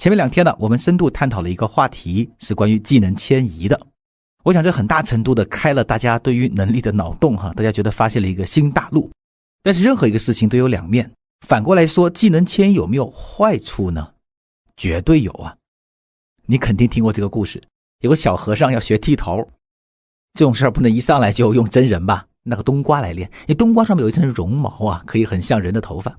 前面两天呢，我们深度探讨了一个话题，是关于技能迁移的。我想这很大程度的开了大家对于能力的脑洞哈，大家觉得发现了一个新大陆。但是任何一个事情都有两面，反过来说，技能迁移有没有坏处呢？绝对有啊！你肯定听过这个故事，有个小和尚要学剃头，这种事儿不能一上来就用真人吧？那个冬瓜来练，因为冬瓜上面有一层绒毛啊，可以很像人的头发。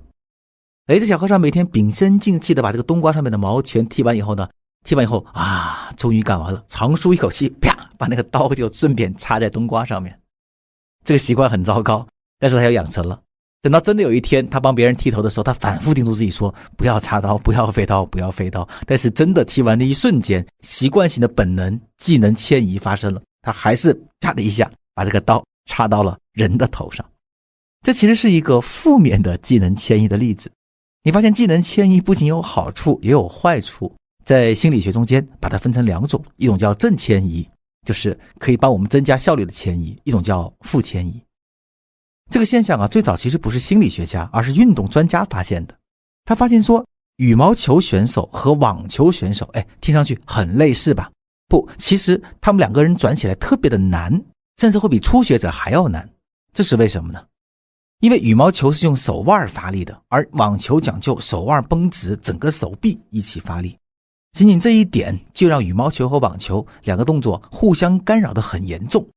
哎，这小和尚每天屏声静气的把这个冬瓜上面的毛全剃完以后呢，剃完以后啊，终于干完了，长舒一口气，啪，把那个刀就顺便插在冬瓜上面。这个习惯很糟糕，但是他要养成了。等到真的有一天他帮别人剃头的时候，他反复叮嘱自己说：“不要插刀，不要飞刀，不要飞刀。”但是真的剃完的一瞬间，习惯性的本能技能迁移发生了，他还是啪的一下把这个刀插到了人的头上。这其实是一个负面的技能迁移的例子。你发现技能迁移不仅有好处，也有坏处。在心理学中间，把它分成两种：一种叫正迁移，就是可以帮我们增加效率的迁移；一种叫负迁移。这个现象啊，最早其实不是心理学家，而是运动专家发现的。他发现说，羽毛球选手和网球选手，哎，听上去很类似吧？不，其实他们两个人转起来特别的难，甚至会比初学者还要难。这是为什么呢？因为羽毛球是用手腕发力的，而网球讲究手腕绷直，整个手臂一起发力。仅仅这一点就让羽毛球和网球两个动作互相干扰的很严重。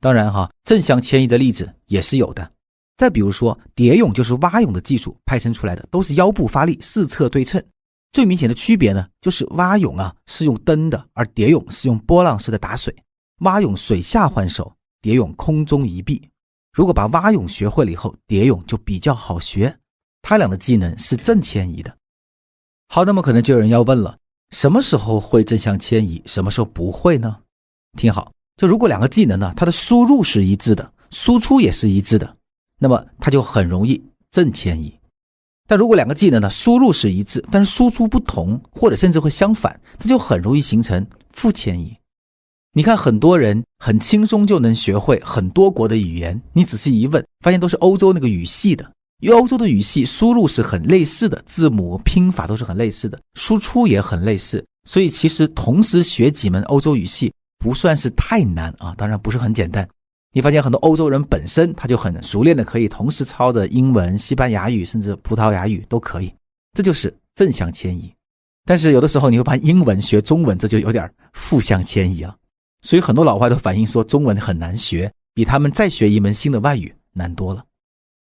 当然哈，正向迁移的例子也是有的。再比如说蝶泳，就是蛙泳的技术派生出来的，都是腰部发力，四侧对称。最明显的区别呢，就是蛙泳啊是用蹬的，而蝶泳是用波浪式的打水。蛙泳水下换手，蝶泳空中一臂。如果把蛙泳学会了以后，蝶泳就比较好学。他俩的技能是正迁移的。好，那么可能就有人要问了：什么时候会正向迁移，什么时候不会呢？听好，就如果两个技能呢，它的输入是一致的，输出也是一致的，那么它就很容易正迁移。但如果两个技能呢，输入是一致，但是输出不同，或者甚至会相反，这就很容易形成负迁移。你看，很多人很轻松就能学会很多国的语言。你仔细一问，发现都是欧洲那个语系的。因为欧洲的语系输入是很类似的，字母拼法都是很类似的，输出也很类似。所以其实同时学几门欧洲语系不算是太难啊，当然不是很简单。你发现很多欧洲人本身他就很熟练的可以同时操着英文、西班牙语甚至葡萄牙语都可以，这就是正向迁移。但是有的时候你会把英文学中文，这就有点负向迁移了。所以很多老外都反映说，中文很难学，比他们再学一门新的外语难多了。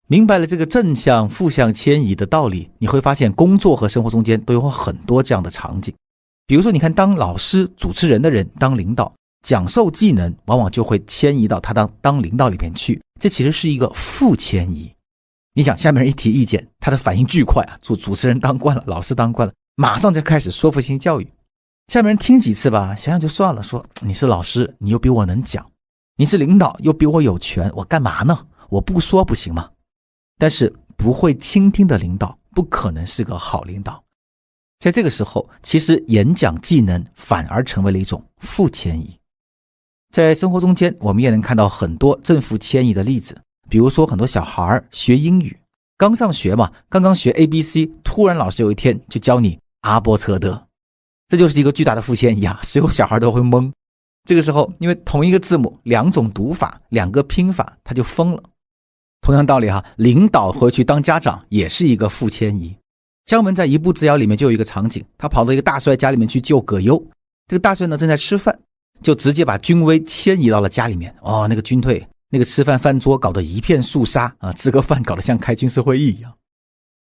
明白了这个正向、负向迁移的道理，你会发现工作和生活中间都有很多这样的场景。比如说，你看，当老师、主持人的人当领导讲授技能，往往就会迁移到他当当领导里边去，这其实是一个负迁移。你想，下面人一提意见，他的反应巨快啊！主主持人当惯了，老师当惯了，马上就开始说服性教育。下面人听几次吧，想想就算了。说你是老师，你又比我能讲；你是领导，又比我有权，我干嘛呢？我不说不行吗？但是不会倾听的领导，不可能是个好领导。在这个时候，其实演讲技能反而成为了一种负迁移。在生活中间，我们也能看到很多正负迁移的例子。比如说，很多小孩学英语，刚上学嘛，刚刚学 A B C，突然老师有一天就教你阿波车德。这就是一个巨大的负迁移啊！所有小孩都会懵。这个时候，因为同一个字母，两种读法，两个拼法，他就疯了。同样道理哈，领导回去当家长也是一个负迁移。姜文在《一步之遥》里面就有一个场景，他跑到一个大帅家里面去救葛优。这个大帅呢正在吃饭，就直接把军威迁移到了家里面。哦，那个军队那个吃饭饭桌搞得一片肃杀啊，吃个饭搞得像开军事会议一样。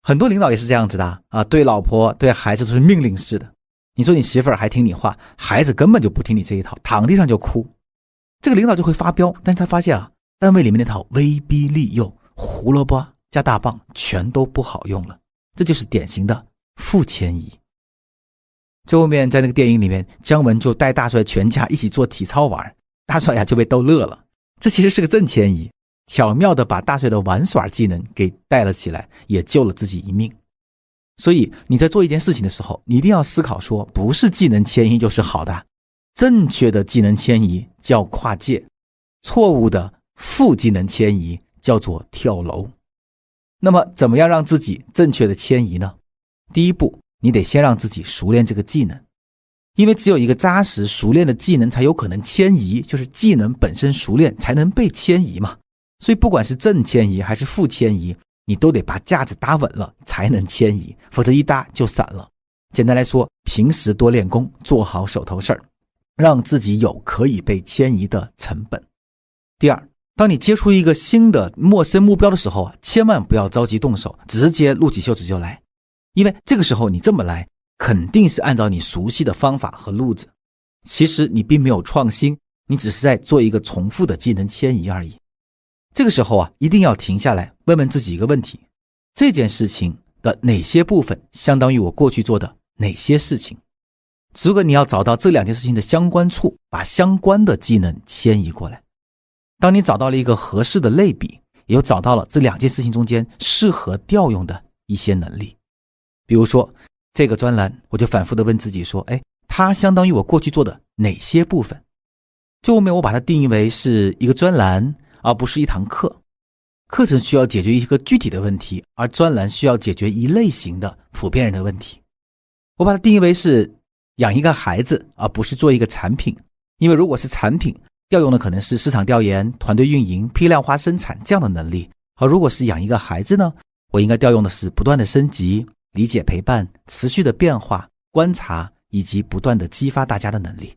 很多领导也是这样子的啊，对老婆对孩子都是命令式的。你说你媳妇儿还听你话，孩子根本就不听你这一套，躺地上就哭，这个领导就会发飙。但是他发现啊，单位里面那套威逼利诱、胡萝卜加大棒全都不好用了，这就是典型的负迁移。最后面在那个电影里面，姜文就带大帅全家一起做体操玩，大帅呀就被逗乐了。这其实是个正迁移，巧妙的把大帅的玩耍技能给带了起来，也救了自己一命。所以你在做一件事情的时候，你一定要思考说，不是技能迁移就是好的。正确的技能迁移叫跨界，错误的负技能迁移叫做跳楼。那么，怎么样让自己正确的迁移呢？第一步，你得先让自己熟练这个技能，因为只有一个扎实熟练的技能，才有可能迁移，就是技能本身熟练才能被迁移嘛。所以不管是正迁移还是负迁移，你都得把架子搭稳了才能迁移，否则一搭就散了。简单来说，平时多练功，做好手头事儿，让自己有可以被迁移的成本。第二，当你接触一个新的陌生目标的时候啊，千万不要着急动手，直接撸起袖子就来。因为这个时候你这么来，肯定是按照你熟悉的方法和路子，其实你并没有创新，你只是在做一个重复的技能迁移而已。这个时候啊，一定要停下来，问问自己一个问题：这件事情的哪些部分相当于我过去做的哪些事情？如果你要找到这两件事情的相关处，把相关的技能迁移过来。当你找到了一个合适的类比，也就找到了这两件事情中间适合调用的一些能力。比如说这个专栏，我就反复的问自己说：“哎，它相当于我过去做的哪些部分？”最后面我把它定义为是一个专栏，而不是一堂课。课程需要解决一个具体的问题，而专栏需要解决一类型的普遍人的问题。我把它定义为是养一个孩子，而不是做一个产品。因为如果是产品，调用的可能是市场调研、团队运营、批量化生产这样的能力；而如果是养一个孩子呢，我应该调用的是不断的升级。理解、陪伴、持续的变化、观察以及不断的激发大家的能力。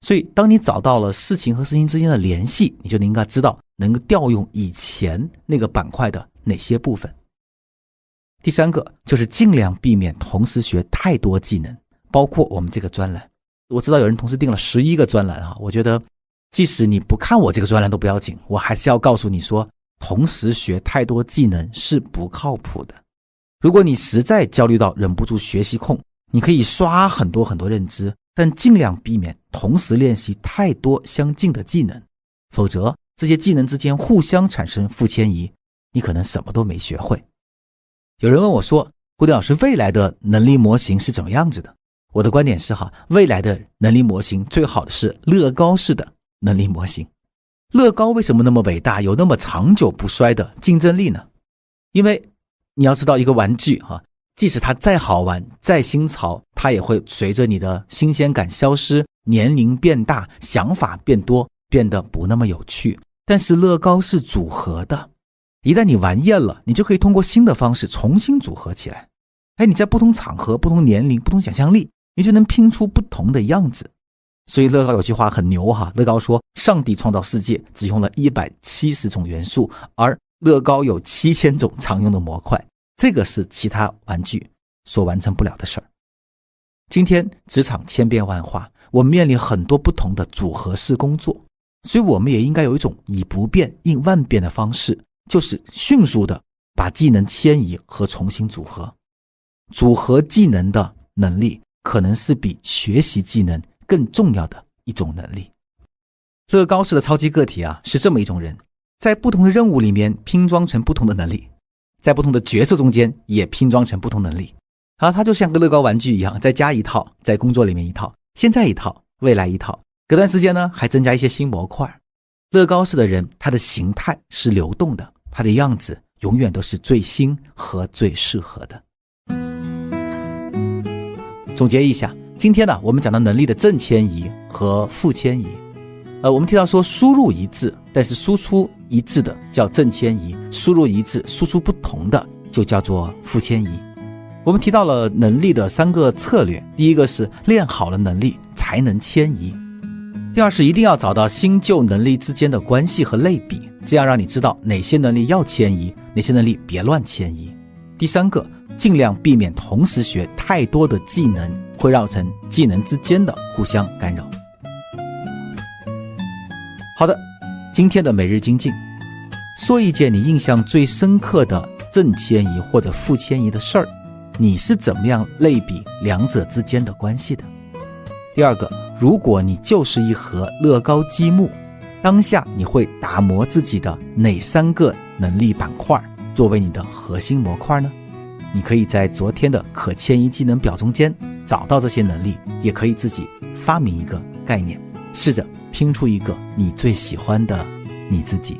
所以，当你找到了事情和事情之间的联系，你就应该知道能够调用以前那个板块的哪些部分。第三个就是尽量避免同时学太多技能，包括我们这个专栏。我知道有人同时订了十一个专栏哈，我觉得即使你不看我这个专栏都不要紧，我还是要告诉你说，同时学太多技能是不靠谱的。如果你实在焦虑到忍不住学习控，你可以刷很多很多认知，但尽量避免同时练习太多相近的技能，否则这些技能之间互相产生负迁移，你可能什么都没学会。有人问我说：“胡迪老师，未来的能力模型是怎么样子的？”我的观点是：哈，未来的能力模型最好的是乐高式的能力模型。乐高为什么那么伟大，有那么长久不衰的竞争力呢？因为。你要知道，一个玩具哈，即使它再好玩、再新潮，它也会随着你的新鲜感消失，年龄变大，想法变多，变得不那么有趣。但是乐高是组合的，一旦你玩厌了，你就可以通过新的方式重新组合起来。哎，你在不同场合、不同年龄、不同想象力，你就能拼出不同的样子。所以乐高有句话很牛哈，乐高说：“上帝创造世界只用了一百七十种元素，而。”乐高有七千种常用的模块，这个是其他玩具所完成不了的事儿。今天职场千变万化，我们面临很多不同的组合式工作，所以我们也应该有一种以不变应万变的方式，就是迅速的把技能迁移和重新组合。组合技能的能力，可能是比学习技能更重要的一种能力。乐高式的超级个体啊，是这么一种人。在不同的任务里面拼装成不同的能力，在不同的角色中间也拼装成不同能力。好，它就像个乐高玩具一样，再加一套，在工作里面一套，现在一套，未来一套，隔段时间呢还增加一些新模块。乐高式的人，他的形态是流动的，他的样子永远都是最新和最适合的。总结一下，今天呢，我们讲到能力的正迁移和负迁移。呃，我们提到说输入一致，但是输出一致的叫正迁移；输入一致，输出不同的就叫做负迁移。我们提到了能力的三个策略：第一个是练好了能力才能迁移；第二是一定要找到新旧能力之间的关系和类比，这样让你知道哪些能力要迁移，哪些能力别乱迁移；第三个，尽量避免同时学太多的技能，会造成技能之间的互相干扰。好的，今天的每日精进，说一件你印象最深刻的正迁移或者负迁移的事儿，你是怎么样类比两者之间的关系的？第二个，如果你就是一盒乐高积木，当下你会打磨自己的哪三个能力板块作为你的核心模块呢？你可以在昨天的可迁移技能表中间找到这些能力，也可以自己发明一个概念，试着。拼出一个你最喜欢的你自己。